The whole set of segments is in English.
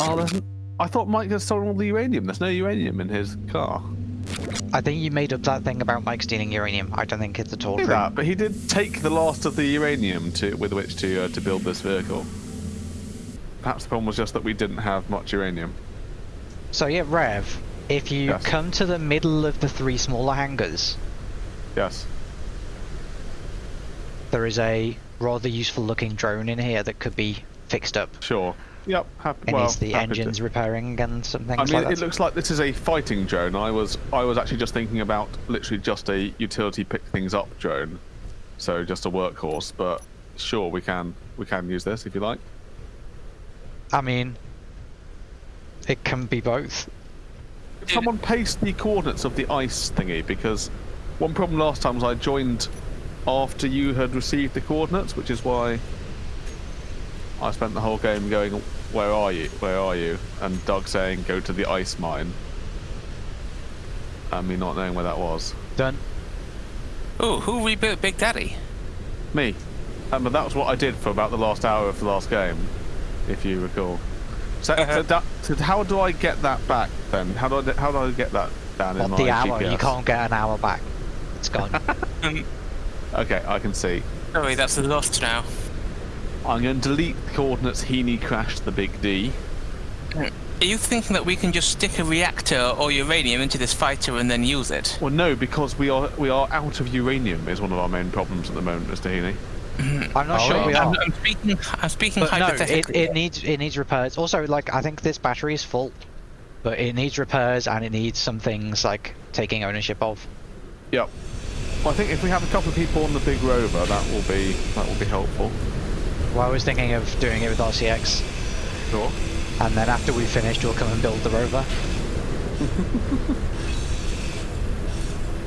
Oh, there's, I thought Mike had stolen all the uranium. There's no uranium in his car. I think you made up that thing about Mike stealing uranium. I don't think it's at all true. that, but he did take the last of the uranium to with which to uh, to build this vehicle. Perhaps the problem was just that we didn't have much uranium. So yeah, Rev, if you Yes. come to the middle of the three smaller hangars, Yes. there is a rather useful looking drone in here that could be fixed up. Sure. Yep. Happy, It well, needs the happy to- engines repairing and something. I mean, like it looks like this is a fighting drone. I was I was actually just thinking about literally just a utility pick things up drone, so just a workhorse. But sure, we can we can use this if you like. I mean, it can be both. Did someone paste the coordinates of the ice thingy? Because one problem last time was I joined after you had received the coordinates, which is why I spent the whole game going, "Where are you? Where are you?" And Doug saying, "Go to the ice mine," and me not knowing where that was. Done. Oh, who rebuilt Big Daddy? Me. Um, but that was what I did for about the last hour of the last game, if you recall. So, Uh-huh. so, that, so how do I get that back then? How do I how do I get that down in Not my the hour. You can't get an hour back. It's gone. Um, Okay, I can see. sorry, that's lost now. I'm going to delete the coordinates Heaney crashed the big D. Are you thinking that we can just stick a reactor or uranium into this fighter and then use it? Well, no, because we are we are out of uranium is one of our main problems at the moment, Mr. Heaney. Mm-hmm. I'm not Oh, sure we are. I'm, I'm speaking. I'm speaking But no, it, it needs it needs repairs. Also, like I think this battery is full, but it needs repairs and it needs some things like taking ownership of. Yep. Well, I think if we have a couple of people on the big rover, that will be that will be helpful. Well, I was thinking of doing it with RCX, Sure. and then after we've finished, we'll come and build the rover.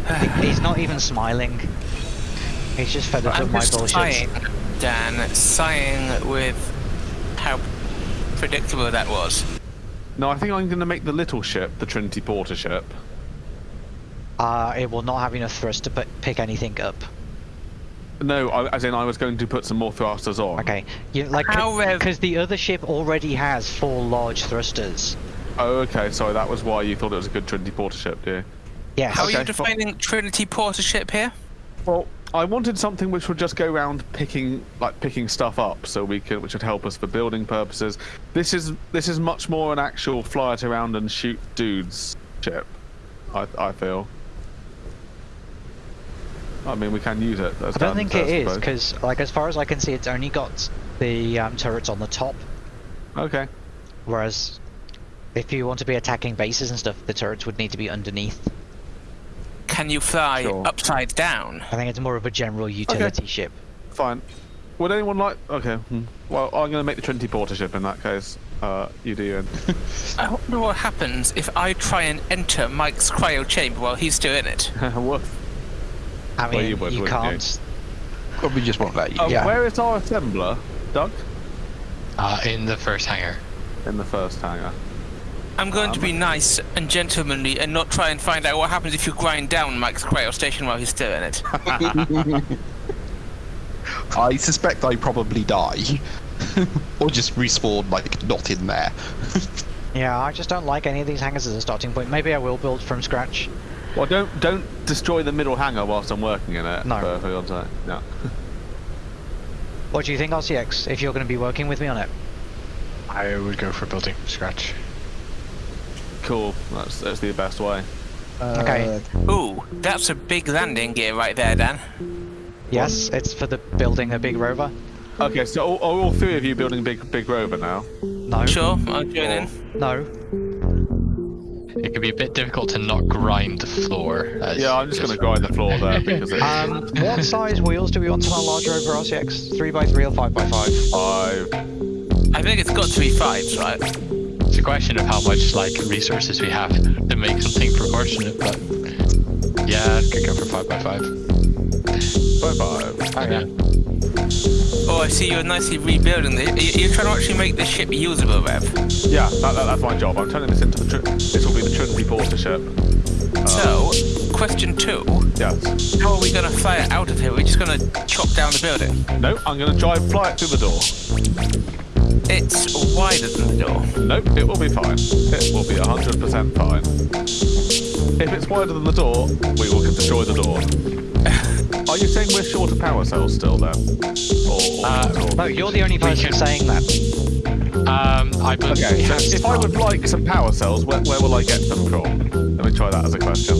He- He's not even smiling. He's just fed up I'm with my just bullshit. sighing, Dan, sighing with how predictable that was. No, I think I'm going to make the little ship, the Trinity Porter ship. Uh, it will not have enough thrust to pi- pick anything up. No, I, as in I was going to put some more thrusters on. Okay, you like How, Rev- because the other ship already has four large thrusters. Oh, okay. Sorry, that was why you thought it was a good Trinity Porter ship, dear. Yes. How are you defining Trinity Porter ship here? Well, I wanted something which would just go around picking, like picking stuff up, so we could, which would help us for building purposes. This is this is much more an actual fly it around and shoot dudes ship. I I feel. I mean, we can use it. As I don't guns, think it is suppose. because, like, as far as I can see, it's only got the um, turrets on the top. Okay. Whereas, if you want to be attacking bases and stuff, the turrets would need to be underneath. Can you fly Sure. upside down? I think it's more of a general utility ship. Fine. Would anyone like? Okay. hmm. Well, I'm going to make the Trinity Porter ship in that case. Uh, you do, Ian. I wonder what happens if I try and enter Mike's cryo chamber while he's doing it. what? I Well, mean, you would, you wouldn't you? can't. Probably just won't let you. Um, Yeah. Where is our assembler, Doug? Uh, in the first hangar. In the first hangar. I'm going to be nice and gentlemanly and not try and find out what happens if you grind down Mike's cryo station while he's still in it. I suspect I probably die. or just respawn, like, not in there. Yeah, I just don't like any of these hangars as a starting point. Maybe I will build from scratch. Well, don't don't destroy the middle hangar whilst I'm working in it. No. For, for God's sake. No. What do you think, RCX? If you're going to be working with me on it? I would go for building from scratch. Cool. That's that's the best way. Uh, okay. Ooh, that's a big landing gear right there, Dan. Yes, it's for the building a big rover. Okay, so all, are all three of you building big big rover now? No. Sure, I'll join in. No. It could be a bit difficult to not grind the floor. As Yeah, I'm just going to grind the floor there because it's Um, what size wheels do we want on our large rover RCX? 3x3 or 5x5? five. I think it's got to be fives, right? It's a question of how much like resources we have to make something proportionate, but yeah, I could go for five by five. Five five. Okay. Oh, I see you're nicely rebuilding this. You're trying to actually make this ship usable, Rev. Yeah, that, that, that's my job. I'm turning this into the. This will be the Trinity Porter ship. So, um, question two. Yes. How are we going to fly it out of here? We're just going to chop down the building. No, I'm going to drive fly it through the door. it's wider than the door? Nope, it will be fine. It will be 100% fine. If it's wider than the door, we will destroy the door. Are you saying we're short of power cells still then? Or, or Uh, not? No, you're the only person saying that. Um, I believe Okay, so if I would like some power cells, where, where will I get them from? Let me try that as a question.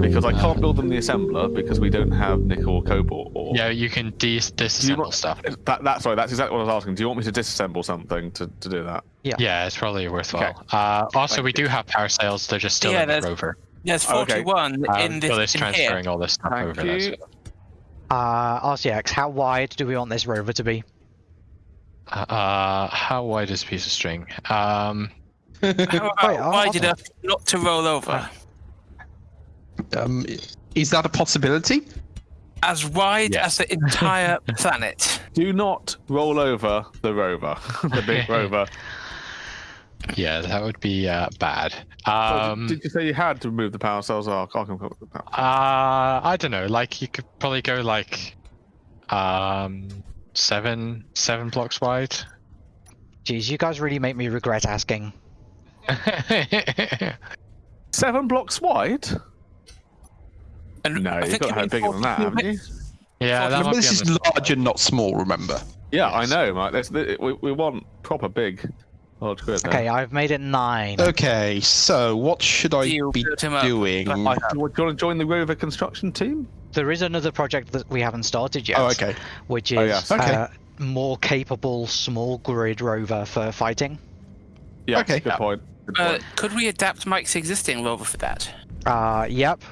Because I can't build them in the assembler because we don't have nickel or cobalt or. Yeah, you can dis- Do you disassemble want- stuff. That, that, sorry, that's exactly what I was asking. Do you want me to disassemble something to, to do that? Yeah, Yeah, it's probably worthwhile. Okay. Uh, also, Thank we you. do have power cells. They're just still Yeah, in the rover. There's Oh, okay. 41 Um, in this so it's in here. transferring all this stuff Thank over there. you. so- Uh, RCX, how wide do we want this rover to be? Uh, how wide is a piece of string? Um, How about Wait, I'll- wide enough not to roll over? Um, is that a possibility? As wide Yes. as the entire planet. Do not roll over the rover, the big rover. Yeah, that would be uh, bad. So Um, did you say you had to remove the power cells? Oh, I can't come up with that. uh, I don't know. Like you could probably go like, um, seven seven blocks wide. Jeez, you guys really make me regret asking. Seven blocks wide? And No, you've got to have bigger than that, haven't you? yeah, that Remember, might be this is large and not small. Remember. Yeah, I know, Mike. That's, the- we, we want proper big large grid. there. Okay, I've made it nine. Okay, so what should I You be built him up. doing? I, do, you want to join the rover construction team? There is another project that we haven't started yet. Oh, okay. Which is Oh, yes. Okay. uh, more capable small grid rover for fighting. Yeah, Okay. good point. Good Uh, could we adapt Mike's existing rover for that? Uh, yep.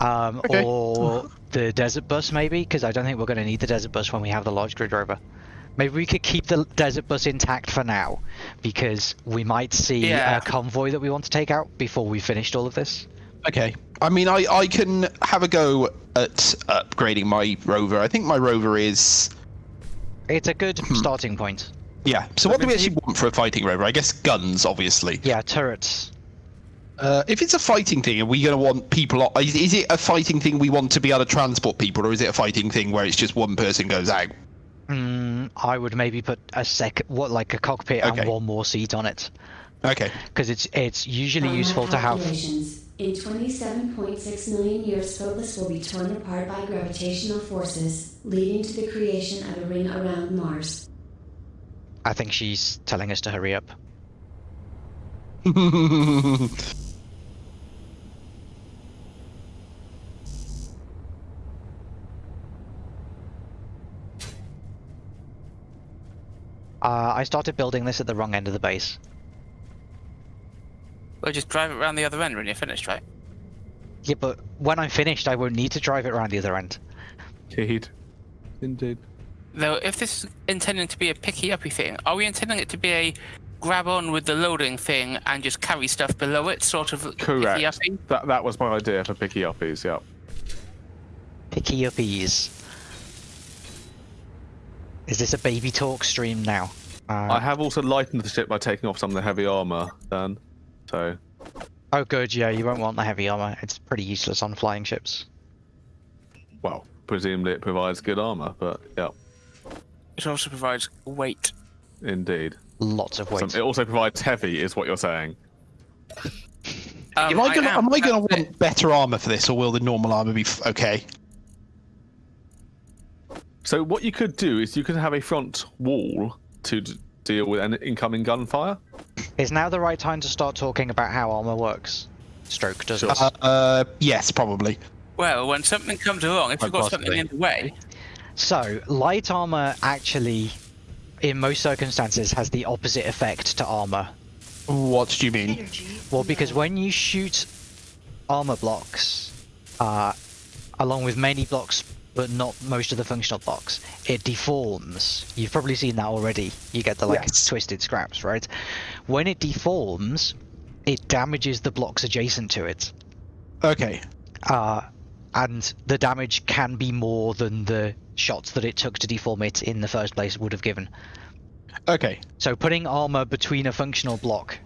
Um, Okay. Or the desert bus maybe, because I don't think we're going to need the desert bus when we have the large grid rover. Maybe we could keep the desert bus intact for now, because we might see Yeah. a convoy that we want to take out before we finished all of this. Okay. I mean, I, I can have a go at upgrading my rover. I think my rover is. It's a good Hmm. starting point. Yeah. So what do we actually want for a fighting rover? I guess guns, obviously. Yeah, turrets. Uh, if it's a fighting thing, are we going to want people? o- Is, is it a fighting thing we want to be able to transport people, or is it a fighting thing where it's just one person goes out? Mm, I would maybe put a second, what like a cockpit Okay. and one more seat on it, Okay. because it's it's usually By useful to have. calculations, In 27.6 million years, Phobos will be torn apart by gravitational forces, leading to the creation of a ring around Mars. I think she's telling us to hurry up. Uh, I started building this at the wrong end of the base. We'll just drive it around the other end when you're finished, right? Yeah, but when I'm finished, I won't need to drive it around the other end. Indeed. Indeed. Though, if this is intending to be a picky uppy thing, are we intending it to be a grab on with the loading thing and just carry stuff below it, sort of picky Correct. uppy? That, that was my idea for picky uppies, yeah. Picky uppies. Is this a baby talk stream now? Uh, I have also lightened the ship by taking off some of the heavy armor, then. So, Oh, good. Yeah, you won't want the heavy armor. It's pretty useless on flying ships. well, presumably it provides good armor, but yeah, It also provides weight. indeed. Lots of weight. Some, it also provides heavy, is what you're saying. Um, am I gonna, am, am I going to want better armor for this, or will the normal armor be f- okay? So what you could do is you could have a front wall to d- deal with an incoming gunfire. Is now the right time to start talking about how armor works? Stroke does Sure. Uh, uh, yes, probably. Well, when something comes along, if you've Quite got something in the way, So, light armor actually, in most circumstances, has the opposite effect to armor. What do you mean? Well, because when you shoot armor blocks, uh, along with many blocks, but not most of the functional blocks, it deforms. You've probably seen that already. You get the like Yes. twisted scraps, right? When it deforms, it damages the blocks adjacent to it. Okay. uh, and the damage can be more than the shots that it took to deform it in the first place would have given. Okay. So putting armor between a functional block,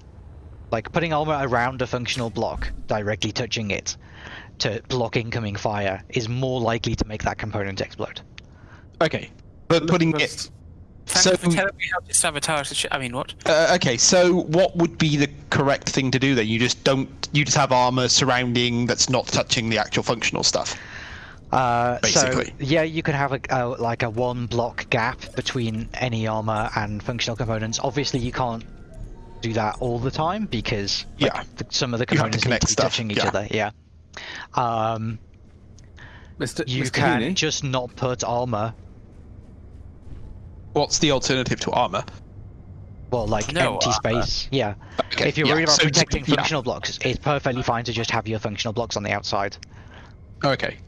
like putting armor around a functional block, directly touching it to block incoming fire, is more likely to make that component explode. Okay. But putting Let's- it So- for telling me how to sabotage the sh- I mean, what? Uh, okay, so what would be the correct thing to do then? You just don't. You just have armor surrounding that's not touching the actual functional stuff. Uh, Basically. So, yeah, you could have a, a like a one block gap between any armor and functional components. Obviously, you can't do that all the time because like, Yeah. the, some of the You have to components need to be stuff, touching each yeah. other. Yeah. Um, Mr. you Mr. can Heaney? just not put armor. What's the alternative to armor? Well, like No empty armor. space. Yeah. Okay, if you're yeah, worried about so- protecting yeah. functional blocks, it's perfectly fine to just have your functional blocks on the outside. Okay.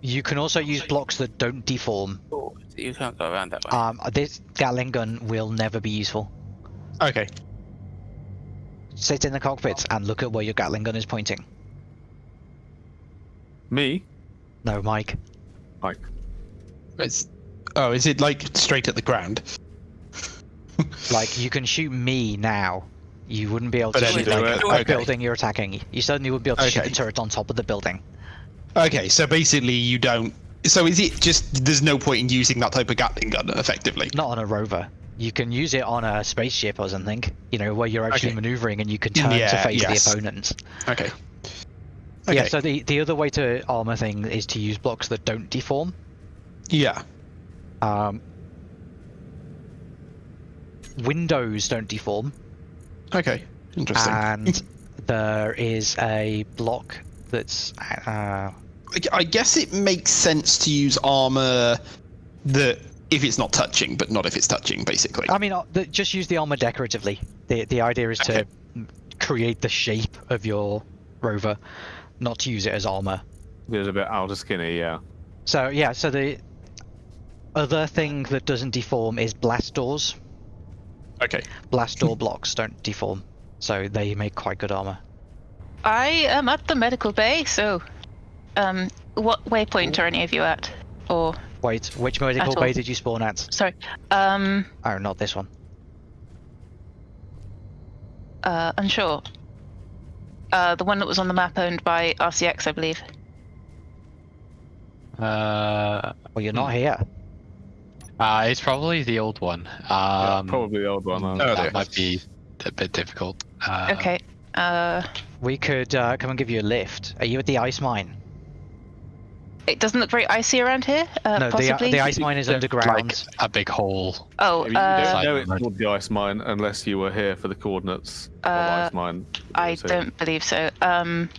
You can also use blocks that don't deform. Oh, you can't go around that way. Um, this Gatling gun will never be useful. Okay. Sit in the cockpit and look at where your Gatling gun is pointing. Me? No, Mike. Mike. It's, oh, is it like straight at the ground? Like you can shoot me now. You wouldn't be able to But shoot anyway, like okay. a building you're attacking. You certainly would be able to shoot Okay. the turret on top of the building. Okay, so basically you don't. So is it just there's no point in using that type of Gatling gun effectively? Not on a rover. You can use it on a spaceship or something. You know where you're actually Okay. maneuvering and you can turn to face yes. the opponent. Okay. Yeah. Okay. So the the other way to armor thing is to use blocks that don't deform. Yeah. Um, windows don't deform, Okay. Interesting. and there is a block that's uh, I guess it makes sense to use armor that if it's not touching, but not if it's touching, basically. I mean, uh, just use the armor decoratively. The the idea is to Okay. m- create the shape of your rover, not to use it as armor. It's a bit outer skinny, yeah. So yeah, so the other thing that doesn't deform is blast doors. Okay. Blast door blocks don't deform, so they make quite good armor. I am at the medical bay, so um, what waypoint are any of you at? Or Wait, which medical bay did you spawn at? sorry, um, Oh, not this one. uh, unsure. Uh, the one that was on the map owned by RCX, I believe. Uh, Well, you're not here. uh, it's probably the old one. Yeah, Um, probably the old one. uh, Oh, that might be a bit difficult. Uh, Okay. Uh, We could uh, come and give you a lift. Are you at the ice mine? It doesn't look very icy around here. Uh, no, the, possibly. the ice mine is Like underground. a big hole. oh, You don't uh, know it's called the ice mine unless you were here for the coordinates Uh, of ice mine. I So- don't believe so. Um,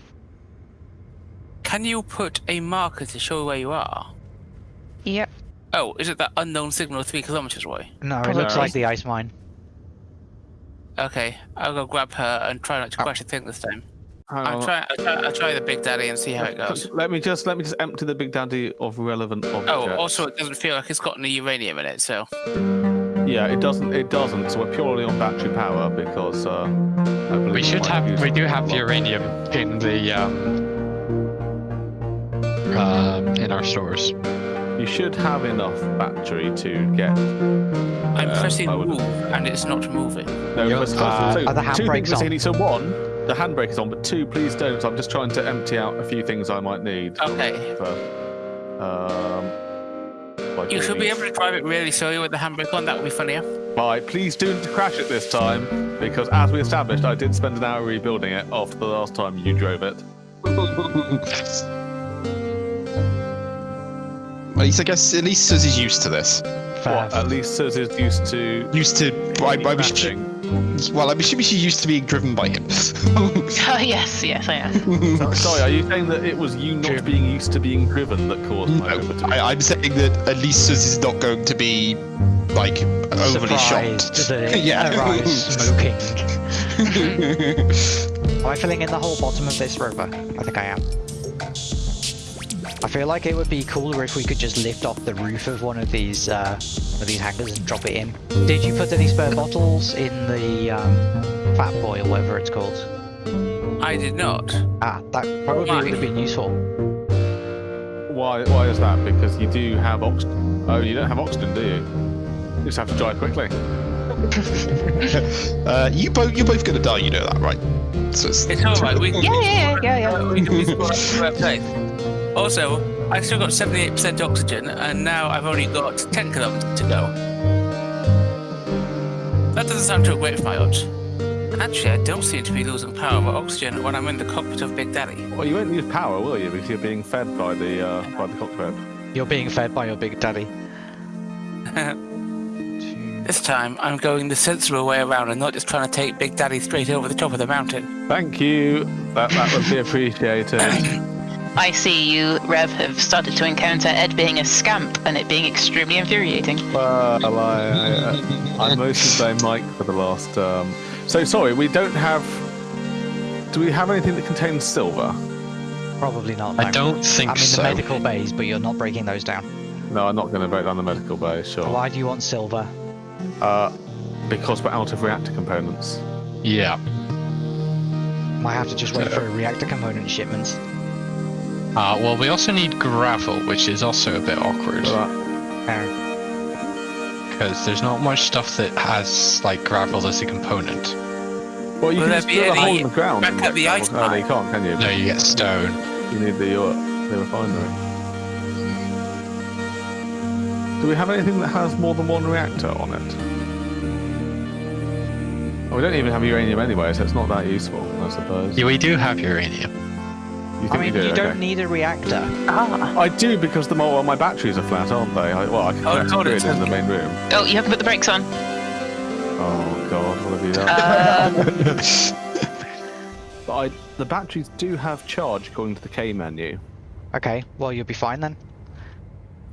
Can you put a marker to show where you are? yep. Oh, is it that unknown signal three kilometers away? No, it looks like the ice mine. Okay, I'll go grab her and try not to crash the thing this time. Hang I'll try, I'll try. I'll try the Big Daddy and see how it goes. Let me just let me just empty the big daddy of relevant objects. Oh, also, it doesn't feel like it's got any uranium in it, so. yeah, it doesn't. It doesn't. So we're purely on battery power because uh, I believe We should have. We do have lot. uranium in the um, um, in our stores. You should have enough battery to get. I'm Uh, pressing I would- move, and it's not moving. No, You're- first- uh, so are the two handbrakes things on? you need. So one, the handbrake is on, but two, please don't. I'm just trying to empty out a few things I might need. Okay. For, um, by You should be able to drive it really slowly with the handbrake on. That would be funnier. Right, please don't crash it this time, because as we established, I did spend an hour rebuilding it after the last time you drove it. At least I guess at least Sus is used to this. What, at least Sus is used to. Used to. I, I was, crashing. Well, I'm assuming she's used to being driven by him. Oh yes, yes, I am. Sorry, sorry, are you saying that it was you not being used to being driven that caused my No. I, I'm saying that at least Sus is not going to be like overly Surprised shocked. that it Yeah. arrives smoking. Am I filling in the whole bottom of this rover? I think I am. I feel like it would be cooler if we could just lift off the roof of one of these uh, of these hangars and drop it in. Did you put any spare bottles in the um, Fat Boy or whatever it's called? I did not. Ah, that probably Why? would have been useful. Why? Why is that? Because you do have oxygen. Oh, you don't have oxygen, do you? You just have to drive quickly. uh, you both, you're both going to die. You know that, right? So it's- It's alright. We Yeah, yeah, yeah, yeah, yeah. We can be Also, I still got 78% oxygen, and now I've only got 10 kilometers to go. that doesn't sound too great for my odds. Actually, I don't seem to be losing power or oxygen when I'm in the cockpit of Big Daddy. Well, you won't use power, will you? Because you're being fed by the uh, by the cockpit. You're being fed by your big daddy. This time, I'm going the sensible way around and not just trying to take Big Daddy straight over the top of the mountain. Thank you. That that would be appreciated. I see you, Rev, have started to encounter Ed being a scamp and it being extremely infuriating. Well, I, I, I mostly blame Mike for the last. Um... So sorry, we don't have. Do we have anything that contains silver? Probably not. I don't think I'm in so. the medical bays, but you're not breaking those down. No, I'm not going to break down the medical bay. Sure. Why do you want silver? Uh, because we're out of reactor components. Yeah. Might have to just wait for a reactor component shipment. Uh, well, we also need gravel, which is also a bit awkward. So that- Because there's not much stuff that has, like, gravel as a component. well, you Will can just be drill a hole in the ground. back and at the make ice gravel. No, you can't, can you? No, you get stone. You need the, uh, the refinery. Do we have anything that has more than one reactor on it? Oh, we don't even have uranium anyway, so it's not that useful, I suppose. Yeah, we do have uranium. You think I mean, we do? you don't Okay. need a reactor. Ah. I do because the well, my batteries are flat, aren't they? I, well, I can Oh, connect God, to it's it in the main room. Oh, you haven't put the brakes on. Oh god, what have you done? Um, But I, the batteries do have charge according to the K menu. Okay, well you'll be fine then.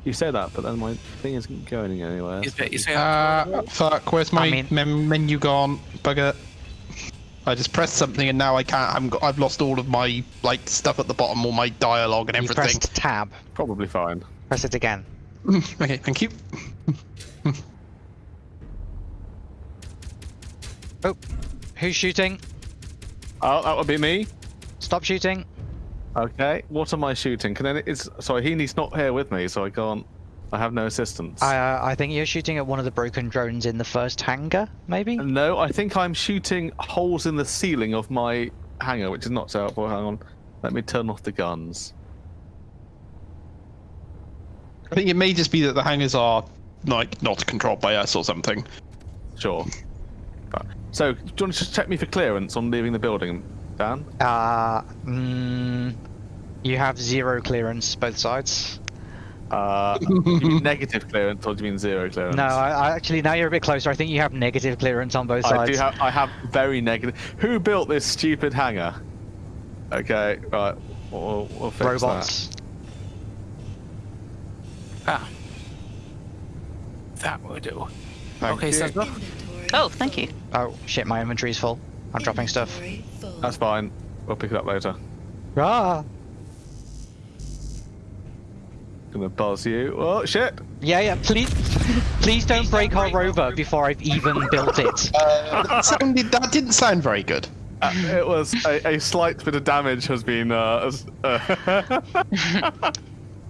You say that, but then my thing isn't going anywhere. You say, you say Uh, fuck, where's my I mean- mem- menu gone? Bugger. I just pressed something and now I can't. I'm, I've lost all of my like stuff at the bottom, all my dialogue and everything. You everything. pressed tab. Probably fine. Press it again. okay, thank you. Oh, who's shooting? Oh, that would be me. Stop shooting. Okay, what am I shooting? Can any, it's sorry, he he's not here with me, so I can't. I have no assistance. I, uh, I think you're shooting at one of the broken drones in the first hangar, maybe? No, I think I'm shooting holes in the ceiling of my hangar, which is not so helpful. Hang on, let me turn off the guns. I think it may just be that the hangars are like not controlled by us or something. Sure. Right. So, do you want to just check me for clearance on leaving the building, Dan? Uh, mm, you have zero clearance both sides. Uh, you mean negative clearance or do you mean zero clearance? No, I, I actually now you're a bit closer. I think you have negative clearance on both I sides. do have. I have very negative. Who built this stupid hangar? Okay, right. We'll, we'll fix robots. ah. That will do. Thank okay, you. so oh, thank you. Oh shit, my inventory's full. I'm dropping stuff. that. That's fine. We'll pick it up later. Ah. Gonna buzz you. Oh shit! Yeah, yeah. Please, please don't break our rover before I've even built it. that, sounded, that didn't sound very good. Uh, it was a, a slight bit of damage has been. Uh, uh,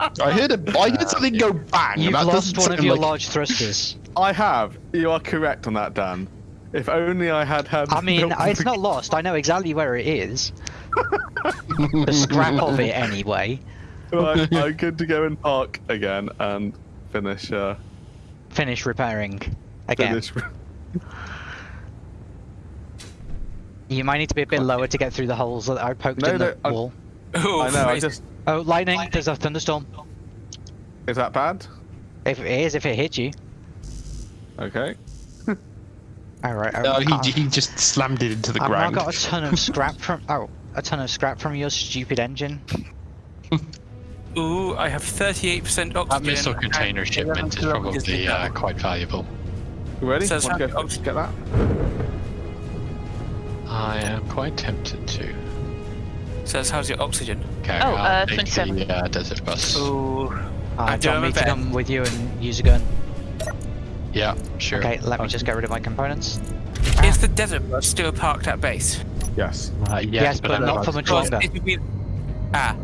I heard a, I heard something go bang. You've that lost one of your like- large thrusters. I have. You are correct on that, Dan. If only I had had. I mean, it's not lost. I know exactly where it is. the scrap of it, anyway. Right, I'm good to go and park again and finish. Uh, Finish repairing again. finish. You might need to be a bit lower to get through the holes that I poked No, in no, the I- wall. Oh, I know. I just. Oh, lightning! There's a thunderstorm. Is that bad? If it is, if it hits you. Okay. All right. No, he, he just slammed it into the ground. I've now ground. got a ton of scrap from. Oh, a ton of scrap from your stupid engine. Ooh, I have 38% oxygen. That missile container shipment is probably uh, quite valuable. You ready? Sus Want to go f- get that? I am quite tempted to. Sus, how's your oxygen? Okay, Oh, I'll uh, take 27. The, uh, desert bus. Ooh. Uh, I do you want me to come with you and use a gun? Yeah, sure. Okay, let me just get rid of my components. Is the desert bus still parked at base? Yes. Uh, yes, Yes, but I'm not for about much to- longer. It would be- Ah.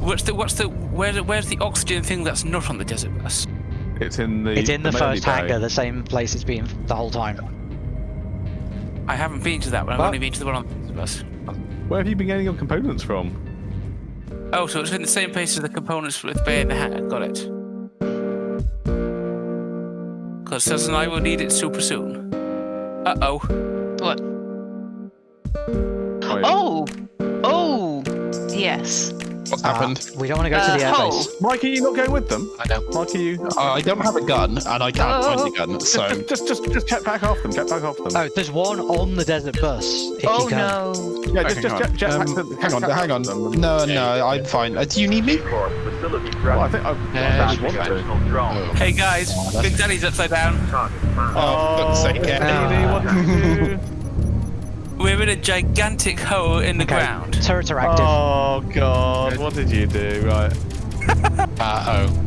What's the what's the where where's the oxygen thing that's not on the desert bus? It's in the. It's in the main first bay. hangar, the same place it's been the whole time. I haven't been to that one. I've only been to the one on the desert bus. Where have you been getting your components from? Oh, so it's in the same place as the components with Bay in the hangar. Got it. Because Sus and I will need it super soon. Uh oh. What? Wait. Oh! Oh! Yes. What's Uh, happened? we don't want to go to Uh, the hole. airbase. Mike, are you not going with them? I know. Mike, are you? Uh, I don't have a gun, and I can't find a gun, so. just, just, just, just jet back off them. Jet back off them. Oh, there's one on the desert bus. Oh no. yeah, just, just jet, jet Um, back to hang on, jet hang on. them No, no, I'm fine. Uh, do you need me? Well, I think I, Yeah, I should be want fine. to. Oh. Hey guys, Big Daddy's upside down. Oh, for fuck's sake, Ed. What do? We're in a gigantic hole in the Okay. ground. Turrets are active. Oh god, what did you do? Right. Uh oh.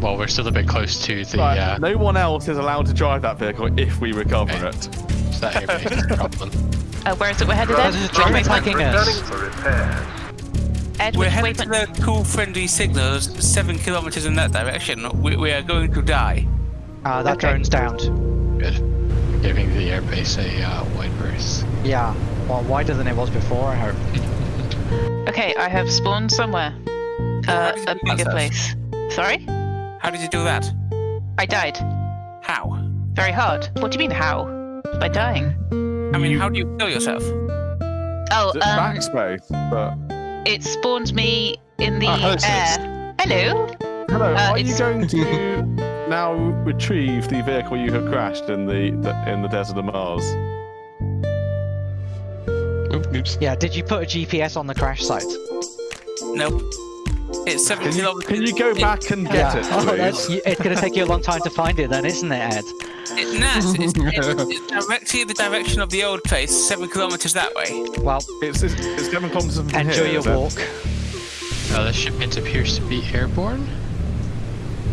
Well, we're still a bit close to the right. uh, No one else is allowed to drive that vehicle if we recover Okay. it. to that airbase problem. Uh, where is it we're headed There's in? a drone Which waypoint? attacking us. Ed, We're which headed to the cool friendly signals seven kilometers in that direction. We, we are going to die. Uh, that Okay. drone's downed. Good. Giving the airbase a uh, wide berth. Yeah. Well, wider than it was before, I hope. Okay, I have spawned somewhere. Uh, a bigger Seth? place. Sorry? How did you do that? I died. How? Very hard. What do you mean, how? By dying. I mean, how do you kill yourself? Oh, Is it um, backspace? But it spawned me in the Ah, air. Hello? hello, Uh, are you it's- going to now retrieve the vehicle you have crashed in the, the in the desert of Mars? Oop, oops. Yeah, did you put a GPS on the crash site? Nope. It's seven Can you, kilometers. can you go it- back and get yeah. it, Oh, that's, it's going to take you a long time to find it then, isn't it, Ed? It, nah, it's, it's, it's, it's directly the direction of the old place, seven kilometers that way. Well, It's, it's, it's seven kilometers from enjoy here, your is it? walk. Uh, the shipment appears to be airborne.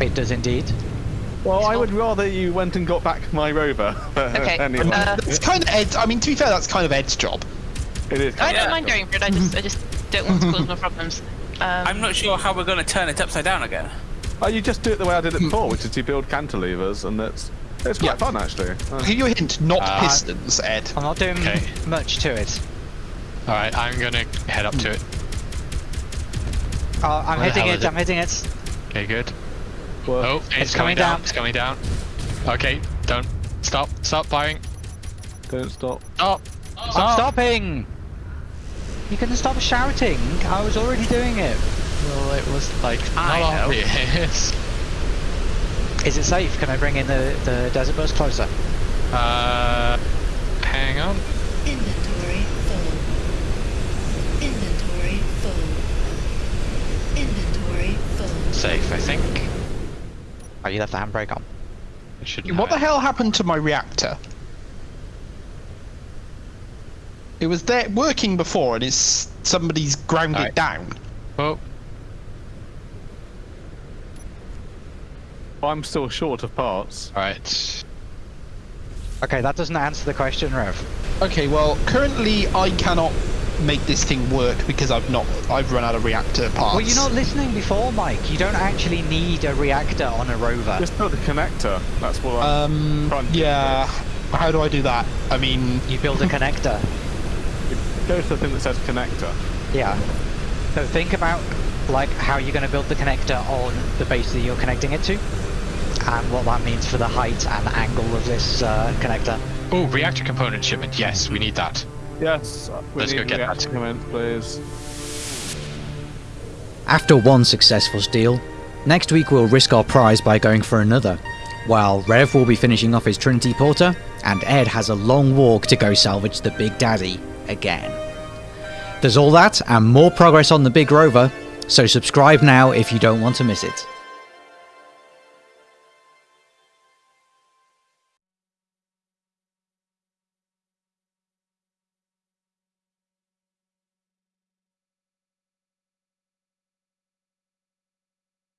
It does indeed. Well, I would rather you went and got back my rover. Okay, anyway, uh, That's kind of Ed. I mean, to be fair, that's kind of Ed's job. It is. I don't mind going for it. I just, I just don't want to cause more problems. Um, I'm not sure how we're going to turn it upside down again. Oh, you just do it the way I did it before, which is you build cantilevers, and it's it's quite Yeah. fun actually. Uh, I'll give you a hint, not Uh, pistons, Ed. I'm not doing Okay. much to it. All right, I'm gonna head up to it. Oh, I'm Where hitting hell it, is it? I'm hitting it. Okay, good. well, Oh, it's, It's coming coming down. down. It's coming down. Okay, don't stop. Stop firing. don't stop. Stop. I'm Stop. stopping! You can stop shouting. I was already doing it. Well, it was like I not know. obvious. Is it safe? Can I bring in the, the desert bus closer? Uh, hang on. Inventory full. Inventory full. Inventory full. Safe, I think. Oh, you left the handbrake on. It should. What the hell happened to my reactor? It was there working before, and it's somebody's ground it down. Oh, I'm still short of parts. all right. Okay, that doesn't answer the question, Rev. Okay, well, currently I cannot make this thing work because I've not. I've run out of reactor parts. Well, you're not listening before, Mike. You don't actually need a reactor on a rover. Just put the connector. That's what. I, Um. Trying to- Yeah. How do I do that? I mean, You build a connector. go to the thing that says connector. Yeah. So think about like how you're going to build the connector on the base that you're connecting it to, and what that means for the height and angle of this uh, connector. Oh, reactor component shipment. Yes, we need that. Yes. we Let's go get reactor that. Comment, please. After one successful steal, next week we'll risk our prize by going for another, while Rev will be finishing off his Trinity Porter, and Ed has a long walk to go salvage the Big Daddy again. There's all that and more progress on the Big Rover, so subscribe now if you don't want to miss it.